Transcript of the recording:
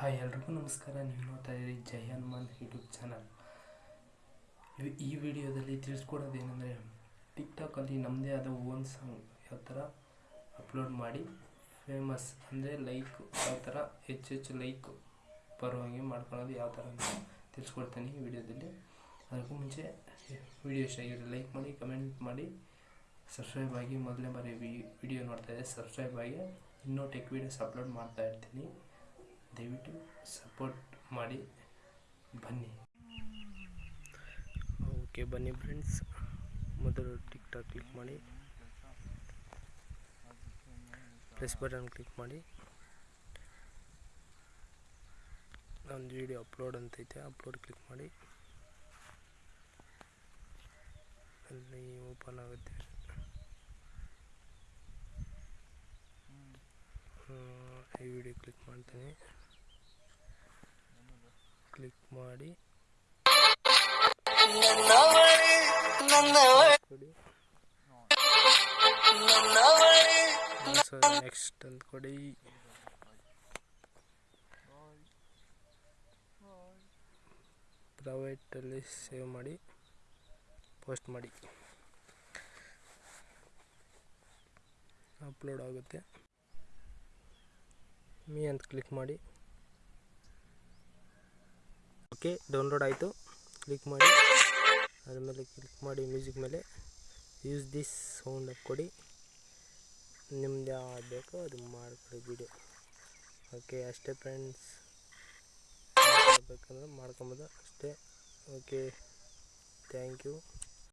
Hi ಎಲ್ರಿಗೂ ನಮಸ್ಕಾರ, ನೀವು ನೋಡ್ತಾ ಇದ್ದೀರಿ ಜೈ ಹನುಮಾನ್ ಯೂಟ್ಯೂಬ್ ಚಾನಲ್. ಈ ವಿಡಿಯೋದಲ್ಲಿ ತಿಳಿಸ್ಕೊಡೋದೇನೆಂದರೆ ಟಿಕ್ಟಾಕಲ್ಲಿ ನಮ್ಮದೇ ಆದ ಓನ್ ಸಾಂಗ್ ಯಾವ ಥರ ಅಪ್ಲೋಡ್ ಮಾಡಿ ಫೇಮಸ್ ಅಂದರೆ ಲೈಕ್ ಯಾವ ಥರ ಹೆಚ್ಚು ಹೆಚ್ಚು ಲೈಕ್ ಬರೋ ಹಾಗೆ ಮಾಡ್ಕೊಳ್ಳೋದು ಯಾವ ಥರ ಅಂತ ತಿಳಿಸ್ಕೊಡ್ತೀನಿ ಈ ವಿಡಿಯೋದಲ್ಲಿ. ಅದಕ್ಕೂ ಮುಂಚೆ ವಿಡಿಯೋ ಇಷ್ಟ ಲೈಕ್ ಮಾಡಿ ಕಮೆಂಟ್ ಮಾಡಿ ಸಬ್ಸ್ಕ್ರೈಬ್ ಆಗಿ ಮೊದಲನೇ ಬಾರಿ ವಿಡಿಯೋ ನೋಡ್ತಾ ಇದ್ದೆ ಸಬ್ಸ್ಕ್ರೈಬ್ ಆಗಿ ಇನ್ನೂ ಟೆಕ್ ವೀಡಿಯೋಸ್ ಅಪ್ಲೋಡ್ ಮಾಡ್ತಾ ಇರ್ತೀನಿ. ದಯವಿಟ್ಟು ಸಪೋರ್ಟ್ ಮಾಡಿ. ಬನ್ನಿ. ಓಕೆ, ಬನ್ನಿ ಫ್ರೆಂಡ್ಸ್ ಮೊದಲು ಟಿಕ್ ಟಾಕ್ ಕ್ಲಿಕ್ ಮಾಡಿ. ಪ್ರೆಸ್ ಬಟನ್ ಕ್ಲಿಕ್ ಮಾಡಿ. ಒಂದು ವಿಡಿಯೋ ಅಪ್ಲೋಡ್ ಅಂತೈತೆ ಅಪ್ಲೋಡ್ ಕ್ಲಿಕ್ ಮಾಡಿ. ಅಲ್ಲಿ ಓಪನ್ ಆಗುತ್ತೆ. ಈ ವಿಡಿಯೋ ಕ್ಲಿಕ್ ಮಾಡ್ತೀನಿ. ಕ್ಲಿಕ್ ಮಾಡಿ. ನೆಕ್ಸ್ಟ್ ಅಂತ ಕೊಡಿ. ಪ್ರೈವೇಟಲ್ಲಿ ಸೇವ್ ಮಾಡಿ ಪೋಸ್ಟ್ ಮಾಡಿ. ಅಪ್ಲೋಡ್ ಆಗುತ್ತೆ. ಮೀ ಅಂತ ಕ್ಲಿಕ್ ಮಾಡಿ. ಓಕೆ ಡೌನ್ಲೋಡ್ ಆಯಿತು. ಕ್ಲಿಕ್ ಮಾಡಿ. ಅದ್ರ ಮೇಲೆ ಕ್ಲಿಕ್ ಮಾಡಿ ಮ್ಯೂಸಿಕ್ ಮೇಲೆ. ಯೂಸ್ ದಿಸ್ ಸೌಂಡ್ ಕೊಡಿ. ನಿಮ್ದು ಯಾವ್ದು ಬೇಕೋ ಅದು ಮಾಡ್ಕೊಡಿ ವಿಡಿಯೋ ಓಕೆ ಅಷ್ಟೇ ಫ್ರೆಂಡ್ಸ್ ಬೇಕಂದ್ರೆ ಮಾಡ್ಕೊಬೋದು. ಅಷ್ಟೇ. Okay thank you